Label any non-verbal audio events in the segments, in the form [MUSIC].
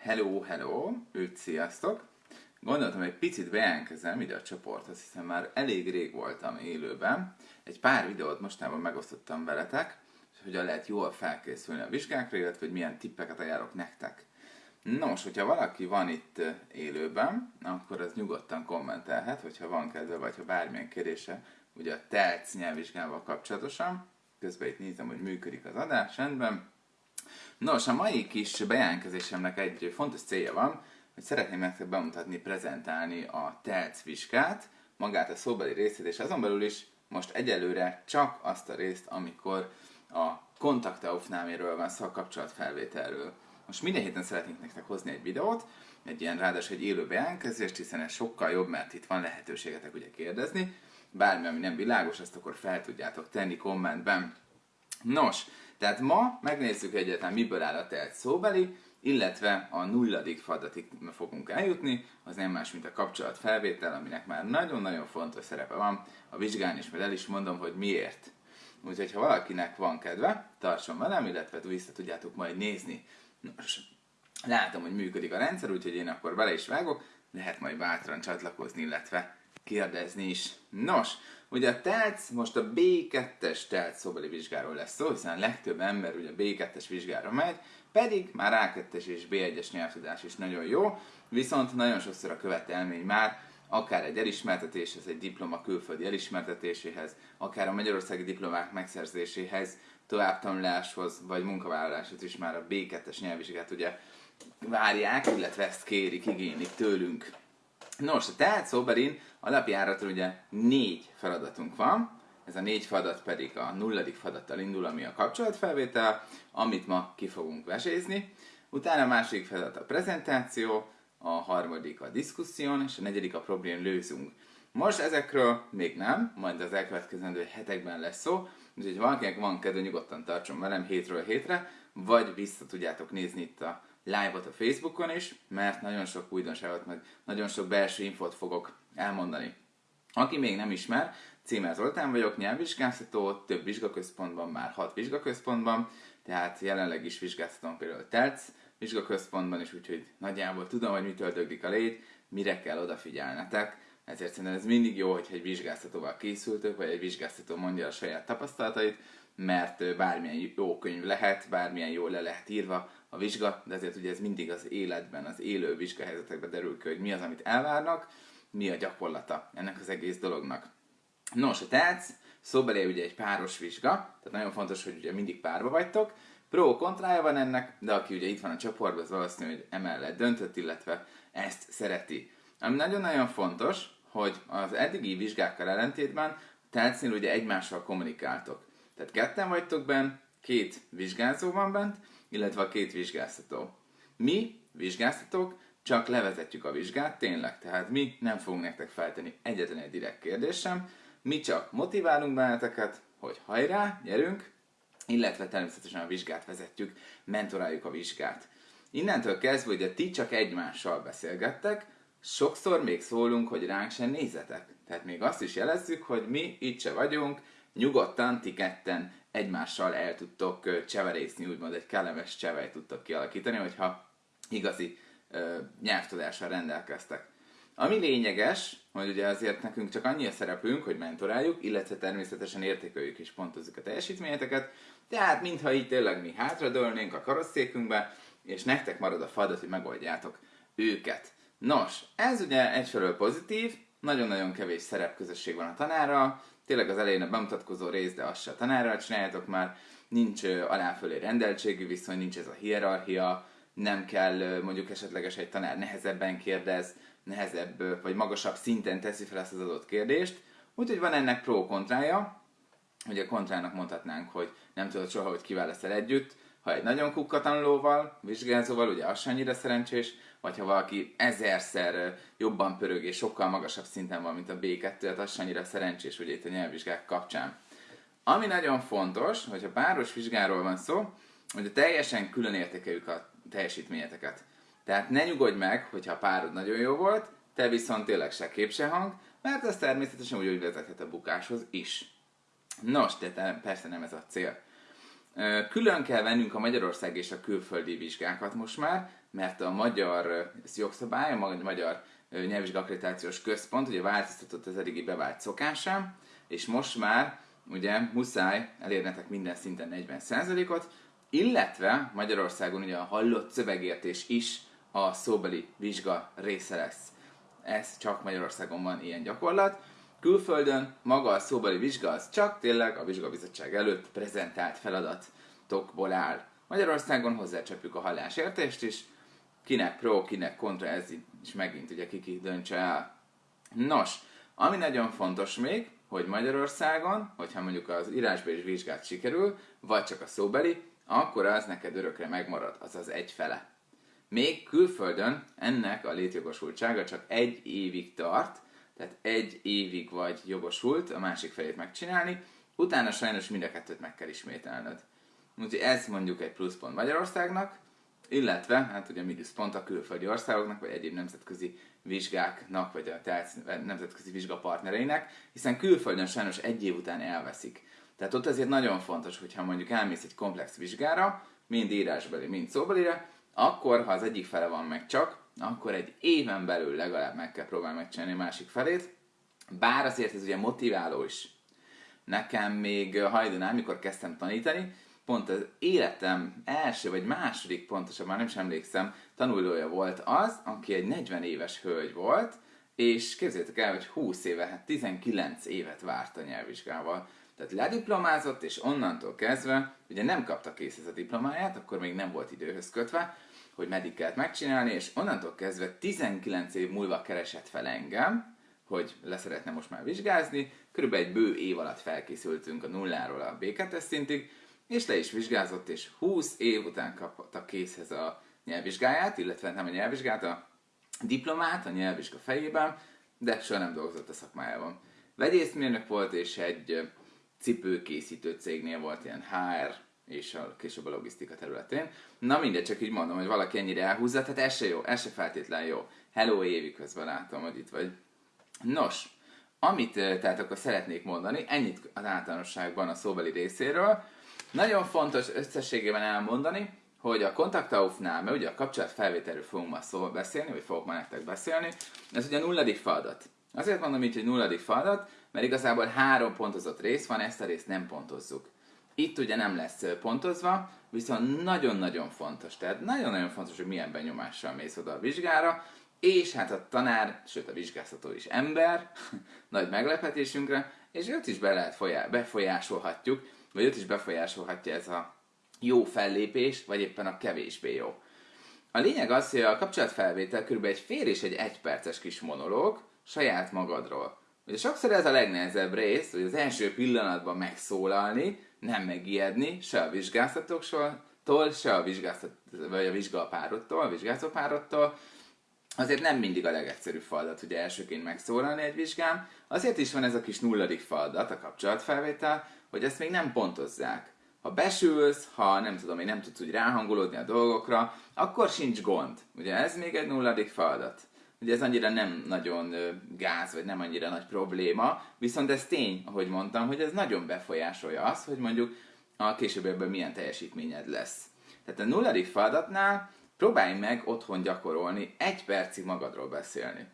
Hello, hello, őt sziasztok! Gondoltam, egy picit bejelentkezem ide a csoporthoz, hiszen már elég rég voltam élőben. Egy pár videót mostában megosztottam veletek, hogy hogyan lehet jól felkészülni a vizsgákra, illetve hogy milyen tippeket ajánlok nektek. Nos, hogyha valaki van itt élőben, akkor az nyugodtan kommentelhet, hogyha van kedve, vagy ha bármilyen kérdése, ugye a TELC nyelvvizsgával kapcsolatosan. Közben itt nézem, hogy működik az adás, rendben. Nos, a mai kis bejelentkezésemnek egy fontos célja van, hogy szeretném nektek bemutatni, prezentálni a TELC vizsgát, magát a szóbeli részét, és azon belül is most egyelőre csak azt a részt, amikor a kontaktaufnáméről van szó, a kapcsolatfelvételről. Most minden héten szeretnénk nektek hozni egy videót, egy ilyen ráadásul egy élő bejelentkezést, hiszen ez sokkal jobb, mert itt van lehetőségetek ugye kérdezni. Bármi, ami nem világos, azt akkor fel tudjátok tenni kommentben. Nos, tehát ma megnézzük egyáltalán miből áll a telt szóbeli, illetve a nulladik feladatig fogunk eljutni, az nem más, mint a kapcsolatfelvétel, aminek már nagyon-nagyon fontos szerepe van a vizsgán, és majd el is mondom, hogy miért. Úgyhogy ha valakinek van kedve, tartson velem, illetve vissza tudjátok majd nézni. Nos, látom, hogy működik a rendszer, úgyhogy én akkor bele is vágok, lehet majd bátran csatlakozni, illetve kérdezni is. Nos, ugye a TELC, most a B2-es TELC szóbeli vizsgáról lesz szó, hiszen a legtöbb ember ugye B2-es vizsgára megy, pedig már A2-es és B1-es nyelvtudás is nagyon jó, viszont nagyon sokszor a követelmény már akár egy elismertetéshez, egy diploma külföldi elismertetéséhez, akár a magyarországi diplomák megszerzéséhez, továbbtanuláshoz vagy munkavállaláshoz is már a B2-es nyelvvizsgát ugye várják, illetve ezt kérik, igénylik tőlünk. Nos, tehát szóberin alapjáraton ugye négy feladatunk van, ez a négy feladat pedig a nulladik feladattal indul, ami a kapcsolatfelvétel, amit ma ki fogunk vesézni. Utána a második feladat a prezentáció, a harmadik a diszkuszión, és a negyedik a problém lőzünk. Most ezekről még nem, majd az elkövetkezendő hetekben lesz szó, úgyhogy valakinek van kedve, nyugodtan tartson velem hétről hétre, vagy vissza tudjátok nézni itt a live-ot a Facebookon is, mert nagyon sok újdonságot, meg nagyon sok belső infót fogok elmondani. Aki még nem ismer, Címer Zoltán vagyok, nyelvvizsgáztató, több vizsgaközpontban, már hat vizsgaközpontban, tehát jelenleg is vizsgáztatom például TELC vizsgaközpontban is, úgyhogy nagyjából tudom, hogy mitől döglik a légy, mire kell odafigyelnetek. Ezért szerintem ez mindig jó, hogyha egy vizsgáztatóval készültök, vagy egy vizsgáztató mondja a saját tapasztalatait, mert bármilyen jó könyv lehet, bármilyen jól le lehet írva a vizsga, de ezért ugye ez mindig az életben, az élő vizsgahelyzetekben derül ki, hogy mi az, amit elvárnak, mi a gyakorlata ennek az egész dolognak. Nos, a TELC szóbeli ugye egy páros vizsga, tehát nagyon fontos, hogy ugye mindig párba vagytok. Pro kontrája van ennek, de aki ugye itt van a csoportban, az valószínű, hogy emellett döntött, illetve ezt szereti. Ami nagyon-nagyon fontos, hogy az eddigi vizsgákkal ellentétben TELC-nél ugye egymással kommunikáltok. Tehát ketten vagytok benn, két vizsgázó van bent, illetve a két vizsgáztató. Mi, vizsgáztatók, csak levezetjük a vizsgát, tényleg, tehát mi nem fogunk nektek feltenni egyetlen egy direkt kérdést sem, mi csak motiválunk benneteket, hogy hajrá, gyerünk, illetve természetesen a vizsgát vezetjük, mentoráljuk a vizsgát. Innentől kezdve, hogy ti csak egymással beszélgettek, sokszor még szólunk, hogy ránk sem nézzetek. Tehát még azt is jelezzük, hogy mi itt se vagyunk, nyugodtan ti ketten egymással el tudtok cseverészni, úgymond egy kellemes csevej tudtok kialakítani, hogyha igazi ö, nyelvtudással rendelkeztek. Ami lényeges, hogy ugye azért nekünk csak annyi a szerepünk, hogy mentoráljuk, illetve természetesen értékeljük és pontozzuk a teljesítményeteket, tehát mintha így tényleg mi hátradőlnénk a karosszékünkbe, és nektek marad a feladat, hogy megoldjátok őket. Nos, ez ugye egyfelől pozitív, nagyon-nagyon kevés szerepközösség van a tanára, tényleg az elején a bemutatkozó rész, de azt se a tanárral csináljátok már, nincs aláfölé rendeltségű viszony, nincs ez a hierarchia, nem kell mondjuk esetleges egy tanár nehezebben kérdez, nehezebb vagy magasabb szinten teszi fel ezt az adott kérdést. Úgyhogy van ennek pro-kontrája, ugye kontrának mondhatnánk, hogy nem tudod soha, hogy kiválasztál együtt, ha egy nagyon kukka tanulóval, vizsgázóval, ugye az annyira szerencsés, vagy ha valaki ezerszer jobban pörög és sokkal magasabb szinten van, mint a B2, tehát az annyira szerencsés, ugye itt a nyelvvizsgák kapcsán. Ami nagyon fontos, hogyha páros vizsgáról van szó, hogy teljesen külön értékeljük a teljesítményeteket. Tehát ne nyugodj meg, hogyha a párod nagyon jó volt, te viszont tényleg se kép se hang, mert ez természetesen úgy, hogy vezethet a bukáshoz is. Nos, de persze nem ez a cél. Külön kell vennünk a Magyarország és a külföldi vizsgákat most már, mert a magyar jogszabály, a magyar nyelvvizsgakkreditációs központ ugye változtatott az eddigi bevált szokásán, és most már ugye muszáj elérnetek minden szinten 40%-ot, illetve Magyarországon ugye a hallott szövegértés is a szóbeli vizsga része lesz. Ez csak Magyarországon van ilyen gyakorlat. Külföldön maga a szóbeli vizsga az csak tényleg a vizsgabizottság előtt prezentált feladatokból áll. Magyarországon hozzácsapjuk a hallásértést is, kinek pro, kinek kontra, ez is megint ugye kiki döntse el. Nos, ami nagyon fontos még, hogy Magyarországon, hogyha mondjuk az írásbeli vizsgát sikerül, vagy csak a szóbeli, akkor az neked örökre megmarad, azaz egy fele. Még külföldön ennek a létjogosultsága csak egy évig tart, tehát egy évig vagy jogosult a másik felét megcsinálni, utána sajnos mind a kettőt meg kell ismételned. Úgyhogy ez mondjuk egy pluszpont Magyarországnak, illetve, hát ugye pont a külföldi országoknak, vagy egyéb nemzetközi vizsgáknak, vagy a nemzetközi vizsgapartnereinek, hiszen külföldön sajnos egy év után elveszik. Tehát ott azért nagyon fontos, hogyha mondjuk elmész egy komplex vizsgára, mind írásbeli, mind szóbelire, akkor, ha az egyik fele van meg csak, akkor egy éven belül legalább meg kell próbálni megcsinálni a másik felét, bár azért ez ugye motiváló is. Nekem még hajdanál, mikor kezdtem tanítani, pont az életem első vagy második pontosan, már nem is emlékszem, tanulója volt az, aki egy 40 éves hölgy volt, és képzeljétek el, hogy 20 éve, hát 19 évet várt a nyelvvizsgával. Tehát lediplomázott, és onnantól kezdve, ugye nem kapta kész ez a diplomáját, akkor még nem volt időhöz kötve, hogy meddig kellett megcsinálni, és onnantól kezdve 19 év múlva keresett fel engem, hogy leszeretne most már vizsgázni, körülbelül egy bő év alatt felkészültünk a nulláról a B2 szintig, és le is vizsgázott, és 20 év után kapta készhez a nyelvvizsgáját, illetve nem a nyelvvizsgát, a diplomát a nyelvvizsga fejében, de soha nem dolgozott a szakmájában. Vegyészmérnök volt, és egy cipőkészítő cégnél volt ilyen HR, és a, később a logisztika területén. Na mindegy, csak így mondom, hogy valaki ennyire elhúzza, tehát ez se jó, ez se feltétlen jó. Hello Évi közben látom, hogy itt vagy. Nos, amit tehát akkor szeretnék mondani, ennyit az általánosságban a szóbeli részéről. Nagyon fontos összességében elmondani, hogy a kontaktaufnál, mert ugye a kapcsolatfelvételről fogunk ma szó beszélni, vagy fogok ma nektek beszélni, ez ugye a nulladik feladat. Azért mondom így, hogy nulladik feladat, mert igazából három pontozott rész van, ezt a részt nem pontozzuk. Itt ugye nem lesz pontozva, viszont nagyon-nagyon fontos, tehát nagyon-nagyon fontos, hogy milyen benyomással mész oda a vizsgára, és hát a tanár, sőt a vizsgáztató is ember, [LAUGHS] nagy meglepetésünkre, és őt is be lehet folyá- befolyásolhatjuk, vagy őt is befolyásolhatja ez a jó fellépés, vagy éppen a kevésbé jó. A lényeg az, hogy a kapcsolatfelvétel kb. egy fél és egy egyperces kis monológ saját magadról. Ugye sokszor ez a legnehezebb rész, hogy az első pillanatban megszólalni, nem megijedni, se a vizsgáztatóktól, se a vizsgáztat, vagy a vizsgapárodtól, a vizsgázópárodtól. Azért nem mindig a legegyszerűbb feladat, ugye elsőként megszólalni egy vizsgán. Azért is van ez a kis nulladik feladat, a kapcsolatfelvétel, hogy ezt még nem pontozzák. Ha besülsz, ha nem tudom én nem tudsz úgy ráhangolódni a dolgokra, akkor sincs gond. Ugye ez még egy nulladik feladat. Ugye ez annyira nem nagyon gáz, vagy nem annyira nagy probléma, viszont ez tény, ahogy mondtam, hogy ez nagyon befolyásolja azt, hogy mondjuk a későbbiekben milyen teljesítményed lesz. Tehát a nulladik feladatnál próbálj meg otthon gyakorolni, egy percig magadról beszélni.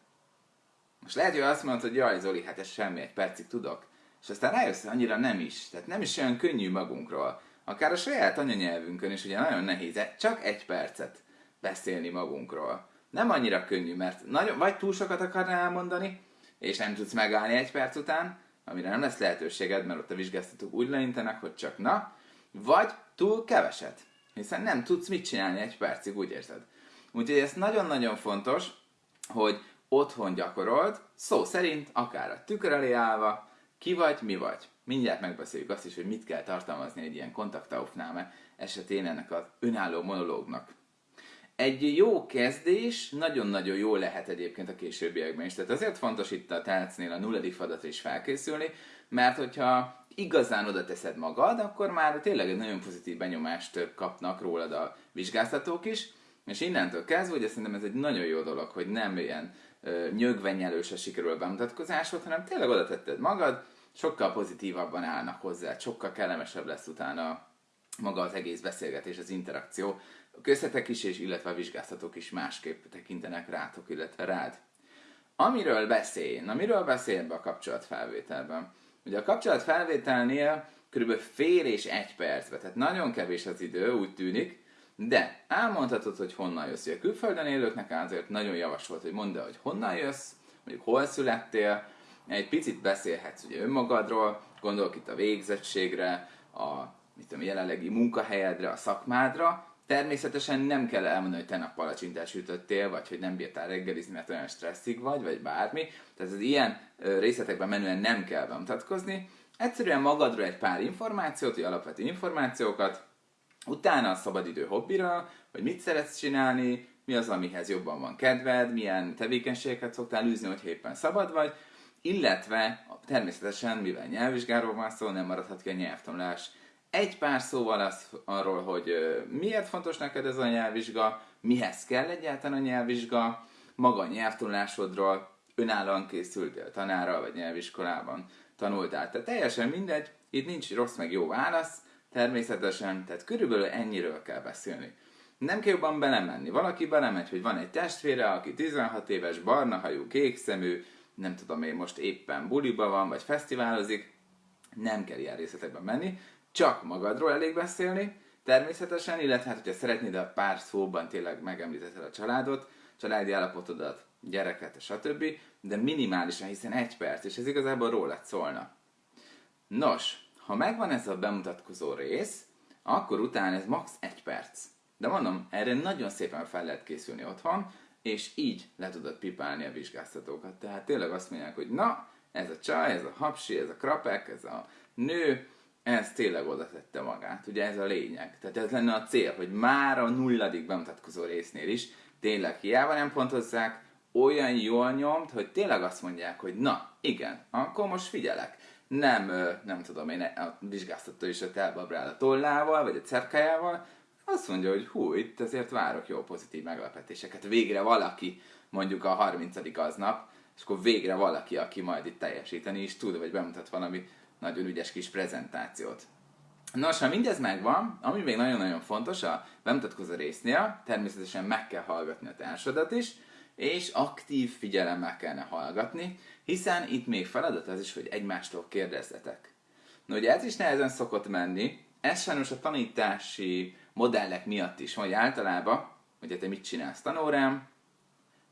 Most lehet, hogy azt mondod, hogy jaj Zoli, hát ez semmi, egy percig tudok. És aztán rájössz, hogy annyira nem is. Tehát nem is olyan könnyű magunkról. Akár a saját anyanyelvünkön is ugye nagyon nehéz, csak egy percet beszélni magunkról. Nem annyira könnyű, mert nagyon, vagy túl sokat akarnál elmondani, és nem tudsz megállni egy perc után, amire nem lesz lehetőséged, mert ott a vizsgáztatók úgy leintenek, hogy csak na, vagy túl keveset, hiszen nem tudsz mit csinálni egy percig, úgy érzed. Úgyhogy ez nagyon-nagyon fontos, hogy otthon gyakorold, szó szerint, akár a tükör elé állva, ki vagy, mi vagy. Mindjárt megbeszéljük azt is, hogy mit kell tartalmazni egy ilyen kontaktaufnáme esetén ennek az önálló monológnak. Egy jó kezdés nagyon-nagyon jó lehet egyébként a későbbiekben is. Tehát azért fontos itt a tálcnél a nulladik fadatra is felkészülni, mert hogyha igazán oda teszed magad, akkor már tényleg egy nagyon pozitív benyomást kapnak rólad a vizsgáztatók is, és innentől kezdve, ugye szerintem ez egy nagyon jó dolog, hogy nem ilyen nyögvenyelőse sikerül a bemutatkozásod, hanem tényleg oda tetted magad, sokkal pozitívabban állnak hozzá, sokkal kellemesebb lesz utána maga az egész beszélgetés, az interakció. A köztetek is, és illetve a vizsgáztatók is másképp tekintenek rátok, illetve rád. Amiről beszélj, na miről beszél ebbe a kapcsolatfelvételben? Ugye a kapcsolatfelvételnél kb. fél és egy percbe, tehát nagyon kevés az idő, úgy tűnik, de elmondhatod, hogy honnan jössz. A külföldön élőknek azért nagyon javasolt, hogy mondd el, hogy honnan jössz, mondjuk hol születtél, egy picit beszélhetsz ugye önmagadról, gondolok itt a végzettségre, a mit tudom, jelenlegi munkahelyedre, a szakmádra, Természetesen nem kell elmondani, hogy te nap palacsintás ütöttél, vagy hogy nem bírtál reggelizni, mert olyan stresszig vagy, vagy bármi. Tehát az ilyen részletekben menően nem kell bemutatkozni. Egyszerűen magadról egy pár információt, vagy alapvető információkat, utána a szabadidő hobbira, hogy mit szeretsz csinálni, mi az, amihez jobban van kedved, milyen tevékenységeket szoktál űzni, hogy éppen szabad vagy, illetve természetesen, mivel nyelvvizsgáról van szó, nem maradhat ki a nyelvtanulás egy pár szóval az, arról, hogy miért fontos neked ez a nyelvvizsga, mihez kell egyáltalán a nyelvvizsga, maga a nyelvtanulásodról, önállóan készültél tanára vagy nyelviskolában tanultál. Tehát teljesen mindegy, itt nincs rossz meg jó válasz, természetesen, tehát körülbelül ennyiről kell beszélni. Nem kell jobban belemenni. Valaki belemegy, hogy van egy testvére, aki 16 éves, barna hajú, kék szemű, nem tudom én most éppen buliba van, vagy fesztiválozik, nem kell ilyen részletekben menni, csak magadról elég beszélni, természetesen, illetve hát, hogyha szeretnéd a pár szóban tényleg megemlítetted a családot, családi állapotodat, gyereket, stb., de minimálisan, hiszen egy perc, és ez igazából rólad szólna. Nos, ha megvan ez a bemutatkozó rész, akkor utána ez max. egy perc. De mondom, erre nagyon szépen fel lehet készülni otthon, és így le tudod pipálni a vizsgáztatókat. Tehát tényleg azt mondják, hogy na, ez a csaj, ez a hapsi, ez a krapek, ez a nő, ez tényleg oda tette magát. Ugye ez a lényeg. Tehát ez lenne a cél, hogy már a nulladik bemutatkozó résznél is tényleg hiába nem pontozzák, olyan jól nyomt, hogy tényleg azt mondják, hogy na, igen, akkor most figyelek. Nem, nem tudom én, a vizsgáztató is ott elbabrál a tollával, vagy a cerkájával, azt mondja, hogy hú, itt azért várok jó pozitív meglepetéseket. Végre valaki, mondjuk a 30. aznap, és akkor végre valaki, aki majd itt teljesíteni is tud, vagy bemutat valami nagyon ügyes kis prezentációt. Nos, ha mindez megvan, ami még nagyon-nagyon fontos a bemutatkozó résznél, természetesen meg kell hallgatni a társadat is, és aktív figyelemmel kellene hallgatni, hiszen itt még feladat az is, hogy egymástól kérdezzetek. Na ugye ez is nehezen szokott menni, ez sajnos a tanítási modellek miatt is, hogy általában, hogy te mit csinálsz tanórám,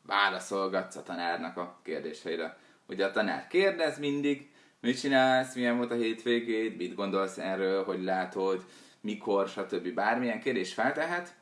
válaszolgatsz a tanárnak a kérdéseire. Ugye a tanár kérdez mindig, mit csinálsz, milyen volt a hétvégét, mit gondolsz erről, hogy látod, mikor, stb. Bármilyen kérdés feltehet.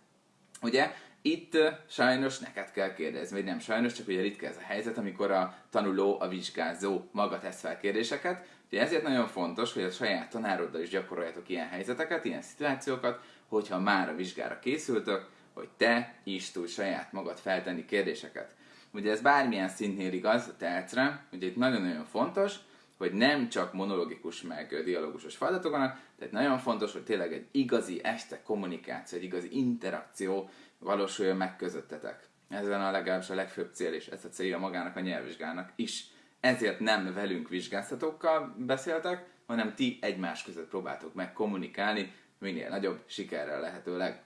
Ugye itt sajnos neked kell kérdezni, vagy nem sajnos, csak ugye ritka ez a helyzet, amikor a tanuló, a vizsgázó maga tesz fel kérdéseket. Ugye ezért nagyon fontos, hogy a saját tanároddal is gyakoroljatok ilyen helyzeteket, ilyen szituációkat, hogyha már a vizsgára készültök, hogy te is tudj saját magad feltenni kérdéseket. Ugye ez bármilyen szintnél igaz a telcre, ugye itt nagyon-nagyon fontos, hogy nem csak monologikus meg dialógusos feladatok vannak, tehát nagyon fontos, hogy tényleg egy igazi este kommunikáció, egy igazi interakció valósuljon meg közöttetek. Ez a legalábbis a legfőbb cél, és ez a célja magának a nyelvvizsgának is. Ezért nem velünk vizsgáztatókkal beszéltek, hanem ti egymás között próbáltok meg kommunikálni, minél nagyobb sikerrel lehetőleg.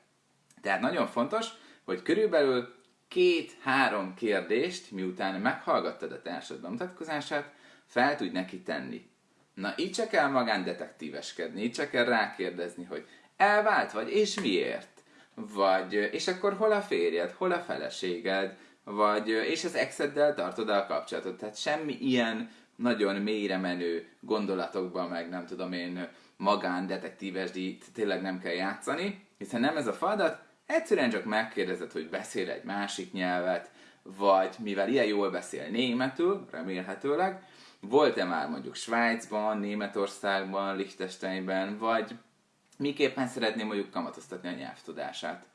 Tehát nagyon fontos, hogy körülbelül két-három kérdést, miután meghallgattad a társad bemutatkozását, fel tudj neki tenni. Na, így csak kell magándetektíveskedni, így csak kell rákérdezni, hogy elvált vagy, és miért? Vagy, és akkor hol a férjed, hol a feleséged, vagy, és az exeddel tartod a kapcsolatot. Tehát semmi ilyen nagyon mélyre menő gondolatokban, meg nem tudom én, magándetektívesdít tényleg nem kell játszani, hiszen nem ez a feladat, egyszerűen csak megkérdezed, hogy beszél egy másik nyelvet, vagy mivel ilyen jól beszél németül, remélhetőleg, volt-e már mondjuk Svájcban, Németországban, Liechtensteinben, vagy miképpen szeretném mondjuk kamatoztatni a nyelvtudását.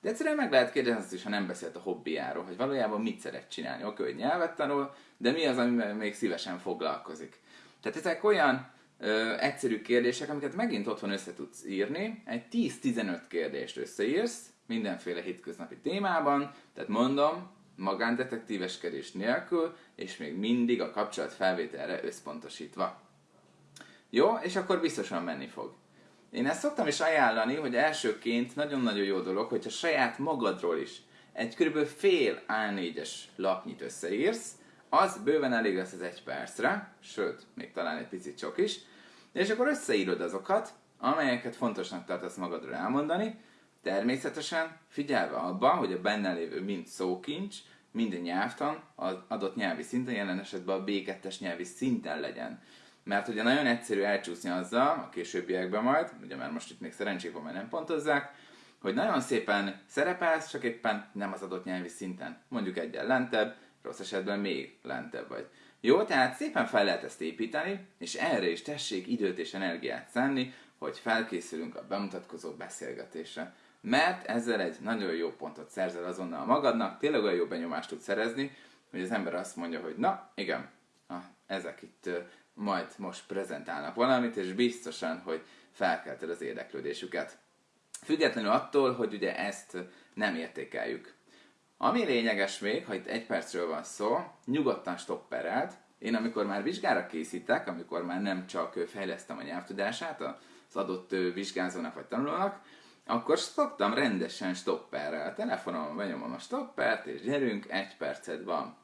De egyszerűen meg lehet kérdezni azt is, ha nem beszélt a hobbiáról, hogy valójában mit szeret csinálni. Oké, hogy nyelvet tanul, de mi az, amivel még szívesen foglalkozik. Tehát ezek olyan ö, egyszerű kérdések, amiket megint otthon össze tudsz írni. Egy 10-15 kérdést összeírsz, mindenféle hétköznapi témában, tehát mondom, magándetektíveskedés nélkül, és még mindig a kapcsolat felvételre összpontosítva. Jó, és akkor biztosan menni fog. Én ezt szoktam is ajánlani, hogy elsőként nagyon-nagyon jó dolog, hogyha saját magadról is egy kb. fél A4-es lapnyit összeírsz, az bőven elég lesz az egy percre, sőt, még talán egy picit sok is, és akkor összeírod azokat, amelyeket fontosnak tartasz magadról elmondani, természetesen figyelve abban, hogy a benne lévő mind szókincs, mind nyelvtan az adott nyelvi szinten, jelen esetben a B2-es nyelvi szinten legyen. Mert ugye nagyon egyszerű elcsúszni azzal, a későbbiekben majd, ugye már most itt még szerencsék van, mert nem pontozzák, hogy nagyon szépen szerepelsz, csak éppen nem az adott nyelvi szinten. Mondjuk egyen lentebb, rossz esetben még lentebb vagy. Jó, tehát szépen fel lehet ezt építeni, és erre is tessék időt és energiát szánni, hogy felkészülünk a bemutatkozó beszélgetésre. Mert ezzel egy nagyon jó pontot szerzel azonnal magadnak, tényleg olyan jó benyomást tud szerezni, hogy az ember azt mondja, hogy na, igen, ah, ezek itt majd most prezentálnak valamit, és biztosan, hogy felkelted az érdeklődésüket. Függetlenül attól, hogy ugye ezt nem értékeljük. Ami lényeges még, ha itt egy percről van szó, nyugodtan stopperelt. Én amikor már vizsgára készítek, amikor már nem csak fejlesztem a nyelvtudását az adott vizsgázónak vagy tanulónak, akkor szoktam rendesen stopperrel. A telefonon benyomom a stoppert, és gyerünk, egy percet van.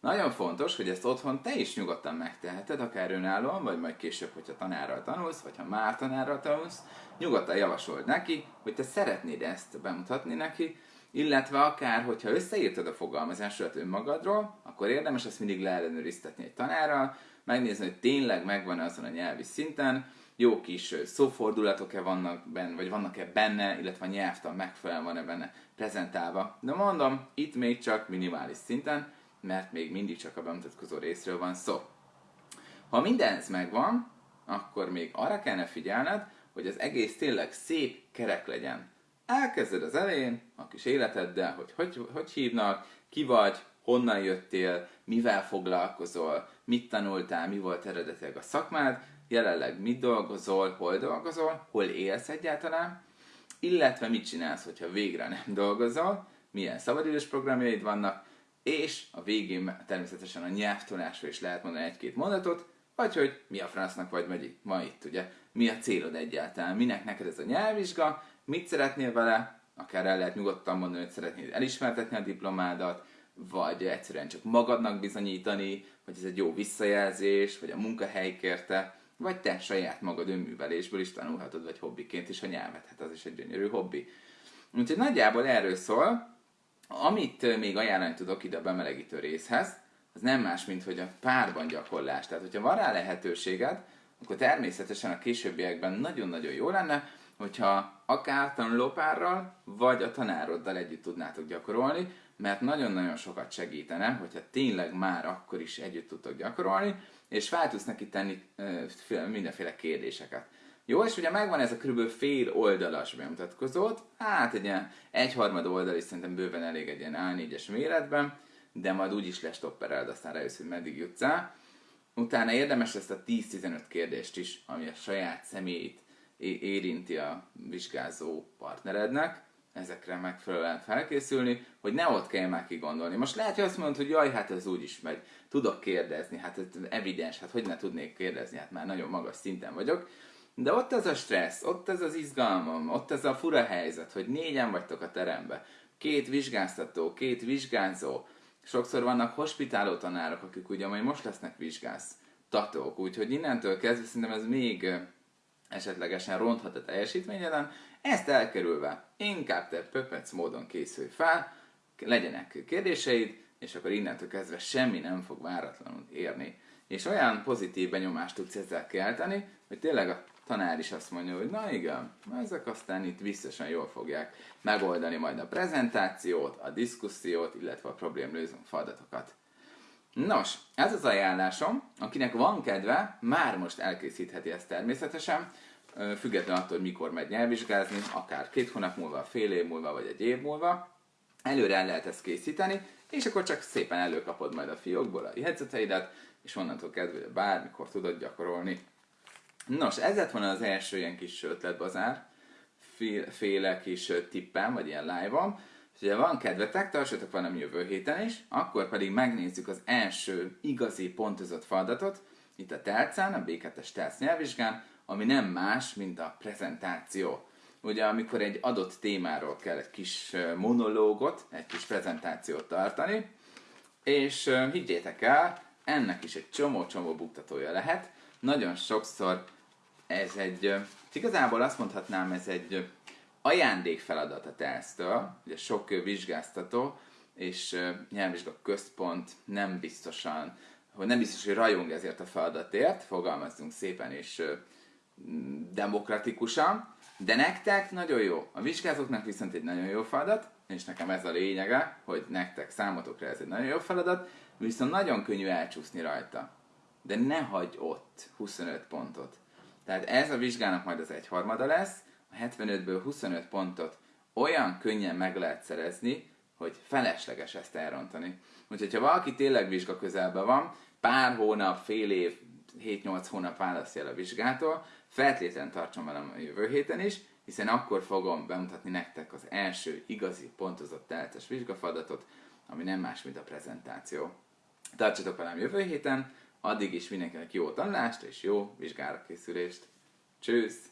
Nagyon fontos, hogy ezt otthon te is nyugodtan megteheted, akár önállóan, vagy majd később, hogyha tanárral tanulsz, vagy ha már tanárral tanulsz, nyugodtan javasold neki, hogy te szeretnéd ezt bemutatni neki, illetve akár, hogyha összeírtad a fogalmazásodat önmagadról, akkor érdemes ezt mindig leellenőriztetni egy tanárral, megnézni, hogy tényleg megvan azon a nyelvi szinten, jó kis szófordulatok-e vannak benne, vagy vannak-e benne, illetve a nyelvtan megfelelően van-e benne prezentálva. De mondom, itt még csak minimális szinten, mert még mindig csak a bemutatkozó részről van szó. Ha mindez megvan, akkor még arra kellene figyelned, hogy az egész tényleg szép kerek legyen. Elkezded az elején a kis életeddel, hogy hogy, hogy hívnak, ki vagy, honnan jöttél, mivel foglalkozol, mit tanultál, mi volt eredetileg a szakmád, jelenleg mit dolgozol, hol dolgozol, hol élsz egyáltalán, illetve mit csinálsz, hogyha végre nem dolgozol, milyen szabadidős programjaid vannak, és a végén természetesen a nyelvtanulásról is lehet mondani egy-két mondatot, vagy hogy mi a francnak vagy megy ma itt, ugye, mi a célod egyáltalán, minek neked ez a nyelvvizsga, mit szeretnél vele, akár el lehet nyugodtan mondani, hogy szeretnéd elismertetni a diplomádat, vagy egyszerűen csak magadnak bizonyítani, hogy ez egy jó visszajelzés, vagy a munkahely kérte, vagy te saját magad önművelésből is tanulhatod, vagy hobbiként is a nyelvet, hát az is egy gyönyörű hobbi. Úgyhogy nagyjából erről szól, amit még ajánlani tudok ide a bemelegítő részhez, az nem más, mint hogy a párban gyakorlás. Tehát, hogyha van rá lehetőséged, akkor természetesen a későbbiekben nagyon-nagyon jó lenne, hogyha akár tanulópárral, vagy a tanároddal együtt tudnátok gyakorolni, mert nagyon-nagyon sokat segítene, hogyha tényleg már akkor is együtt tudtok gyakorolni, és fel tudsz neki tenni mindenféle kérdéseket. Jó, és ugye megvan ez a kb. fél oldalas bemutatkozót, hát egy ilyen egyharmad oldal is szerintem bőven elég egy ilyen A4-es méretben, de majd úgy is lestoppereld, aztán rájössz, hogy meddig jutsz el. Utána érdemes ezt a 10-15 kérdést is, ami a saját személyét érinti a vizsgázó partnerednek, ezekre megfelelően felkészülni, hogy ne ott kell már kigondolni. Most lehet, hogy azt mondod, hogy jaj, hát ez úgy is megy, tudok kérdezni, hát ez evidens, hát hogy ne tudnék kérdezni, hát már nagyon magas szinten vagyok. De ott ez a stressz, ott ez az izgalmam, ott ez a fura helyzet, hogy négyen vagytok a terembe, két vizsgáztató, két vizsgázó, sokszor vannak hospitáló tanárok, akik ugye majd most lesznek vizsgáztatók, úgyhogy innentől kezdve szerintem ez még esetlegesen ronthat a teljesítményeden, ezt elkerülve inkább te pöpec módon készülj fel, legyenek kérdéseid, és akkor innentől kezdve semmi nem fog váratlanul érni. És olyan pozitív benyomást tudsz ezzel kelteni, hogy tényleg a tanár is azt mondja, hogy na igen, ezek aztán itt biztosan jól fogják megoldani majd a prezentációt, a diszkusziót, illetve a problémlőző feladatokat. Nos, ez az ajánlásom, akinek van kedve, már most elkészítheti ezt természetesen, függetlenül attól, hogy mikor megy nyelvvizsgázni, akár két hónap múlva, fél év múlva, vagy egy év múlva, előre el lehet ezt készíteni, és akkor csak szépen előkapod majd a fiókból a jegyzeteidet, és onnantól kezdve bármikor tudod gyakorolni. Nos, ez lett volna az első ilyen kis ötletbazár, féle kis tippem, vagy ilyen live-om. Ha van kedvetek, tartsatok velem jövő héten is, akkor pedig megnézzük az első igazi pontozott feladatot, itt a telcán, a B2-es telc nyelvvizsgán, ami nem más, mint a prezentáció. Ugye, amikor egy adott témáról kell egy kis monológot, egy kis prezentációt tartani, és higgyétek el, ennek is egy csomó-csomó buktatója lehet. Nagyon sokszor ez egy, igazából azt mondhatnám, ez egy ajándékfeladat a tesztől, ugye sok vizsgáztató és nyelvvizsga központ nem biztosan, hogy nem biztos, hogy rajong ezért a feladatért, fogalmazzunk szépen és demokratikusan, de nektek nagyon jó. A vizsgázóknak viszont egy nagyon jó feladat, és nekem ez a lényege, hogy nektek számotokra ez egy nagyon jó feladat, viszont nagyon könnyű elcsúszni rajta. De ne hagyj ott 25 pontot. Tehát ez a vizsgának majd az egyharmada lesz, a 75-ből 25 pontot olyan könnyen meg lehet szerezni, hogy felesleges ezt elrontani. Úgyhogy ha valaki tényleg vizsga közelben van, pár hónap, fél év, 7-8 hónap választja el a vizsgától, feltétlenül tartson velem a jövő héten is, hiszen akkor fogom bemutatni nektek az első igazi pontozott teltes vizsgafadatot, ami nem más, mint a prezentáció. Tartsatok velem jövő héten, addig is mindenkinek jó tanulást és jó vizsgára készülést. Csősz!